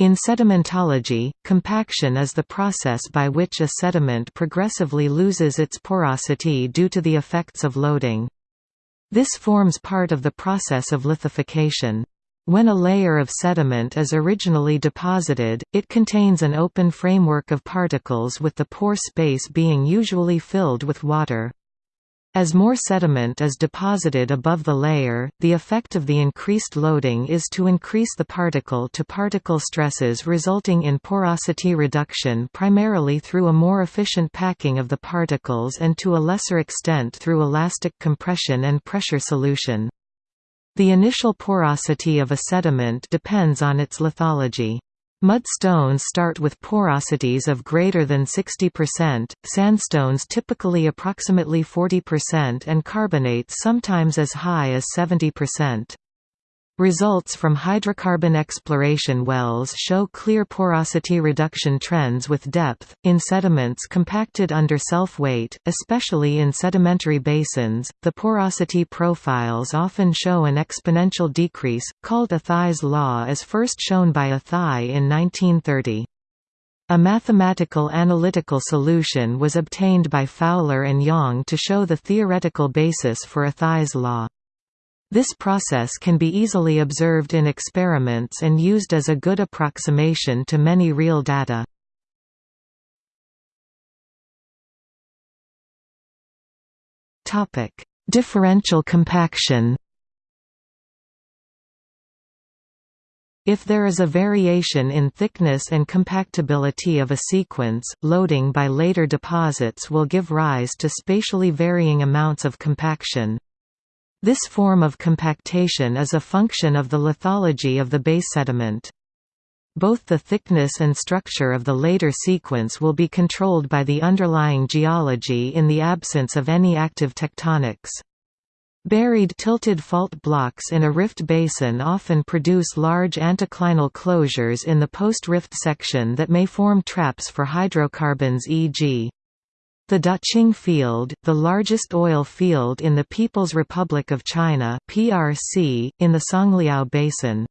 In sedimentology, compaction is the process by which a sediment progressively loses its porosity due to the effects of loading. This forms part of the process of lithification. When a layer of sediment is originally deposited, it contains an open framework of particles with the pore space being usually filled with water. As more sediment is deposited above the layer, the effect of the increased loading is to increase the particle-to-particle -particle stresses resulting in porosity reduction primarily through a more efficient packing of the particles and to a lesser extent through elastic compression and pressure solution. The initial porosity of a sediment depends on its lithology. Mud stones start with porosities of greater than 60%, sandstones typically approximately 40% and carbonates sometimes as high as 70%. Results from hydrocarbon exploration wells show clear porosity reduction trends with depth, in sediments compacted under self-weight, especially in sedimentary basins. The porosity profiles often show an exponential decrease, called Athy's law as first shown by Athy in 1930. A mathematical analytical solution was obtained by Fowler and Yang to show the theoretical basis for Athy's law. This process can be easily observed in experiments and used as a good approximation to many real data. Differential compaction If there is a variation in thickness and compactability of a sequence, loading by later deposits will give rise to spatially varying amounts of compaction. This form of compactation is a function of the lithology of the base sediment. Both the thickness and structure of the later sequence will be controlled by the underlying geology in the absence of any active tectonics. Buried tilted fault blocks in a rift basin often produce large anticlinal closures in the post-rift section that may form traps for hydrocarbons e.g. The Daqing Field, the largest oil field in the People's Republic of China (PRC), in the Songliao Basin,